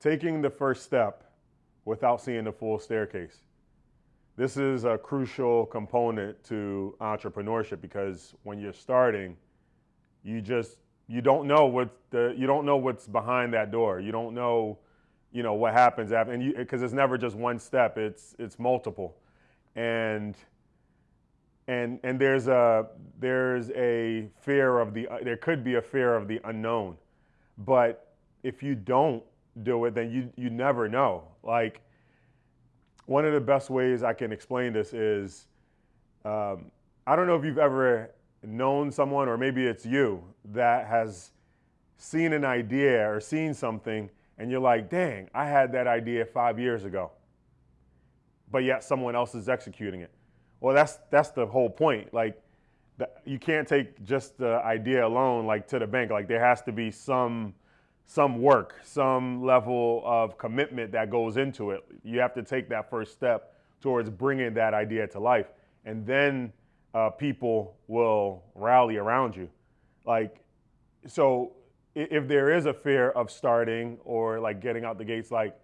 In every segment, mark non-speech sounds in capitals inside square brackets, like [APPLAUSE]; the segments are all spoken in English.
taking the first step without seeing the full staircase. This is a crucial component to entrepreneurship because when you're starting, you just you don't know what the you don't know what's behind that door. You don't know, you know, what happens after, and you because it's never just one step. It's it's multiple, and and and there's a there's a fear of the there could be a fear of the unknown, but if you don't do it, then you you never know. Like one of the best ways I can explain this is um, I don't know if you've ever known someone, or maybe it's you, that has seen an idea or seen something, and you're like, dang, I had that idea five years ago, but yet someone else is executing it. Well, that's that's the whole point. Like, you can't take just the idea alone, like to the bank. Like, there has to be some some work, some level of commitment that goes into it. You have to take that first step towards bringing that idea to life, and then uh, people will rally around you. Like, so if there is a fear of starting or like getting out the gates, like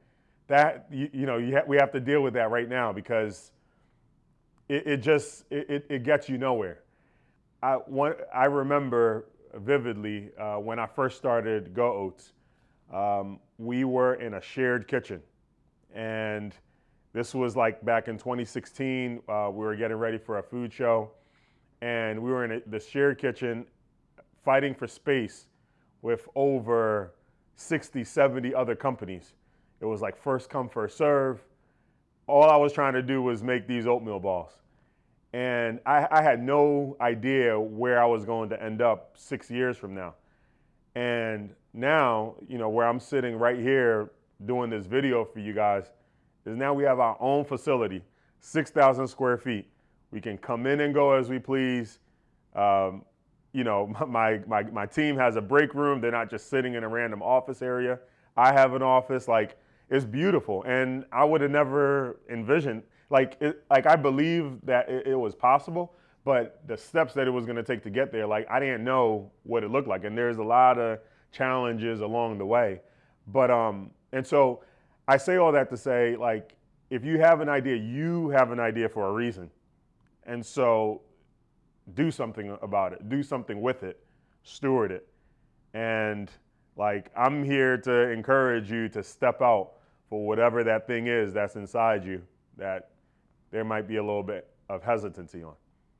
that, you, you know, you ha- we have to deal with that right now because it, it just it, it gets you nowhere. I one, I remember vividly uh, when I first started Go Oats. Um, we were in a shared kitchen, and this was like back in 2016. Uh, we were getting ready for a food show, and we were in a, the shared kitchen, fighting for space with over 60, 70 other companies. It was like first come, first serve. All I was trying to do was make these oatmeal balls. And I, I, had no idea where I was going to end up six years from now. And now, you know, where I'm sitting right here doing this video for you guys is now we have our own facility, 6,000 square feet. We can come in and go as we please. Um, you know, [LAUGHS] my, my, my team has a break room. They're not just sitting in a random office area. I have an office. Like, it's beautiful. And I would have never envisioned like it, like I believe that it, it was possible, but the steps that it was going to take to get there, like I didn't know what it looked like, and there's a lot of challenges along the way. But um, and so I say all that to say, like, if you have an idea, you have an idea for a reason, and so do something about it, do something with it, steward it, and like I'm here to encourage you to step out for whatever that thing is that's inside you that there might be a little bit of hesitancy on.